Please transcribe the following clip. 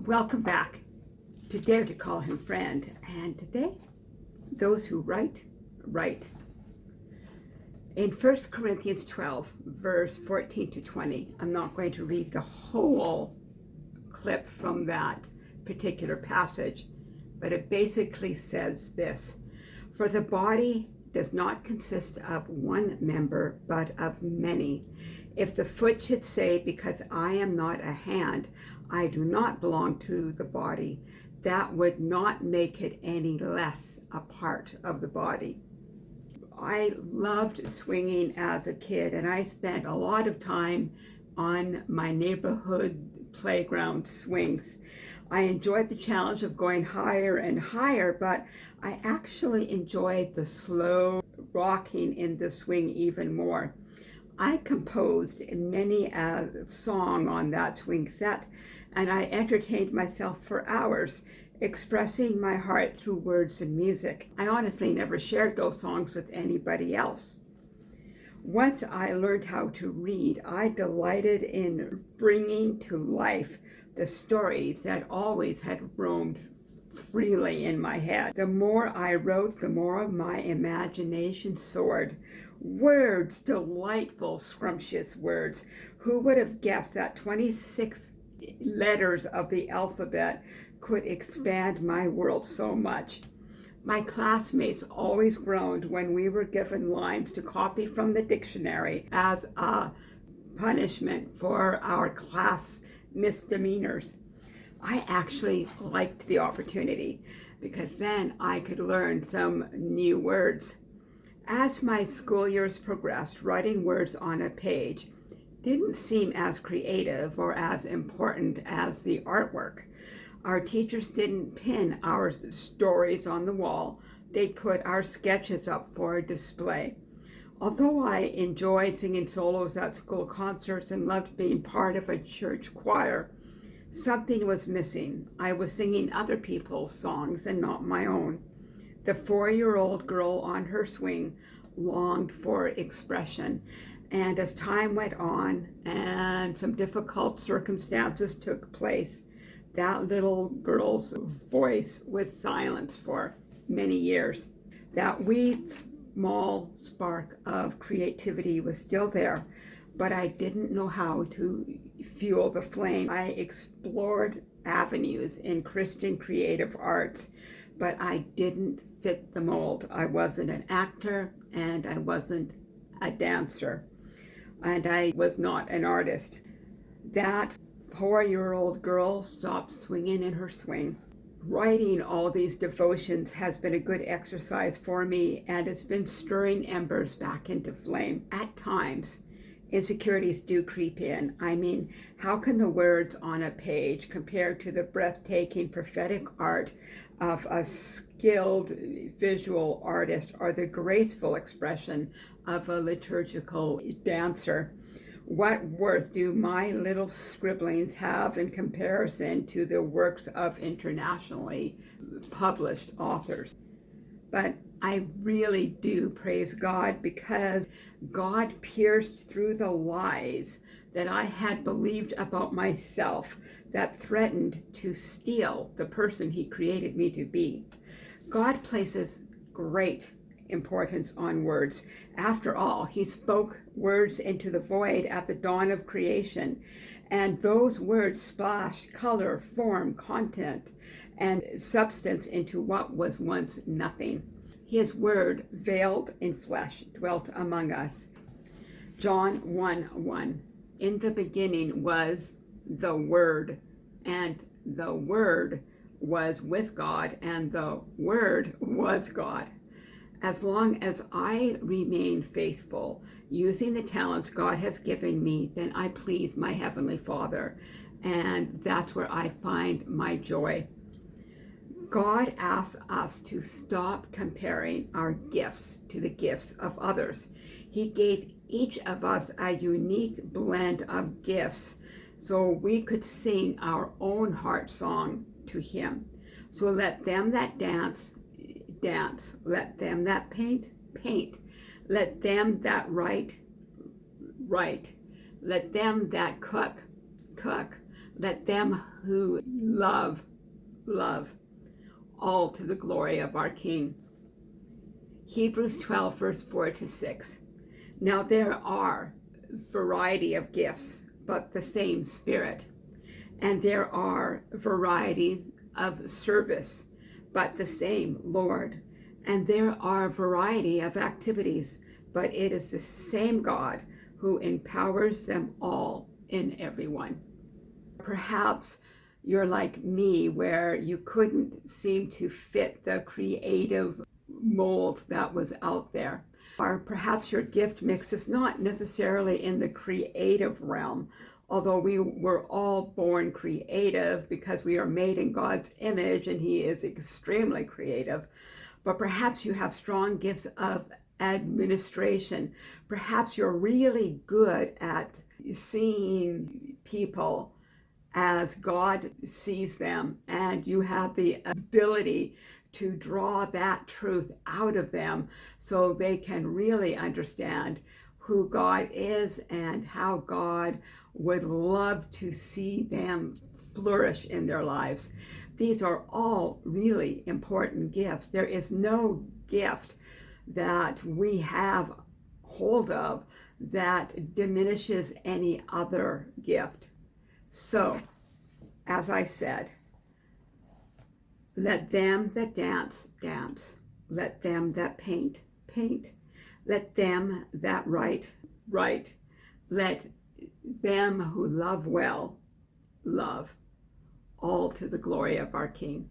Welcome back to Dare to Call Him Friend. And today, those who write, write. In 1 Corinthians 12, verse 14 to 20, I'm not going to read the whole clip from that particular passage, but it basically says this For the body does not consist of one member, but of many. If the foot should say, Because I am not a hand, I do not belong to the body, that would not make it any less a part of the body. I loved swinging as a kid and I spent a lot of time on my neighborhood playground swings. I enjoyed the challenge of going higher and higher, but I actually enjoyed the slow rocking in the swing even more. I composed many a song on that swing set and I entertained myself for hours expressing my heart through words and music. I honestly never shared those songs with anybody else. Once I learned how to read, I delighted in bringing to life the stories that always had roamed freely in my head. The more I wrote, the more my imagination soared. Words, delightful, scrumptious words. Who would have guessed that 26 letters of the alphabet could expand my world so much. My classmates always groaned when we were given lines to copy from the dictionary as a punishment for our class misdemeanors. I actually liked the opportunity because then I could learn some new words. As my school years progressed, writing words on a page didn't seem as creative or as important as the artwork. Our teachers didn't pin our stories on the wall. They put our sketches up for display. Although I enjoyed singing solos at school concerts and loved being part of a church choir, something was missing. I was singing other people's songs and not my own. The four-year-old girl on her swing longed for expression, and as time went on and some difficult circumstances took place, that little girl's voice was silenced for many years. That wee small spark of creativity was still there, but I didn't know how to fuel the flame. I explored avenues in Christian creative arts, but I didn't fit the mold. I wasn't an actor and I wasn't a dancer and I was not an artist. That four-year-old girl stopped swinging in her swing. Writing all these devotions has been a good exercise for me and it's been stirring embers back into flame. At times, insecurities do creep in. I mean, how can the words on a page compare to the breathtaking prophetic art of a skilled visual artist or the graceful expression of a liturgical dancer. What worth do my little scribblings have in comparison to the works of internationally published authors? But I really do praise God because God pierced through the lies that I had believed about myself that threatened to steal the person he created me to be. God places great importance on words. After all, he spoke words into the void at the dawn of creation, and those words splashed color, form, content, and substance into what was once nothing. His word, veiled in flesh, dwelt among us. John 1, 1. In the beginning was the Word, and the Word was with God, and the Word was God as long as I remain faithful, using the talents God has given me, then I please my Heavenly Father. And that's where I find my joy. God asks us to stop comparing our gifts to the gifts of others. He gave each of us a unique blend of gifts so we could sing our own heart song to him. So let them that dance dance. Let them that paint, paint. Let them that write, write. Let them that cook, cook. Let them who love, love. All to the glory of our King. Hebrews 12, verse 4 to 6. Now there are variety of gifts, but the same Spirit. And there are varieties of service, but the same Lord. And there are a variety of activities, but it is the same God who empowers them all in everyone. Perhaps you're like me, where you couldn't seem to fit the creative mold that was out there. Or perhaps your gift mix is not necessarily in the creative realm, although we were all born creative because we are made in God's image and he is extremely creative. But perhaps you have strong gifts of administration. Perhaps you're really good at seeing people as God sees them and you have the ability to draw that truth out of them so they can really understand who God is and how God would love to see them flourish in their lives. These are all really important gifts. There is no gift that we have hold of that diminishes any other gift. So, as I said, let them that dance, dance. Let them that paint, paint. Let them that write, write. Let them who love well, love. All to the glory of our King.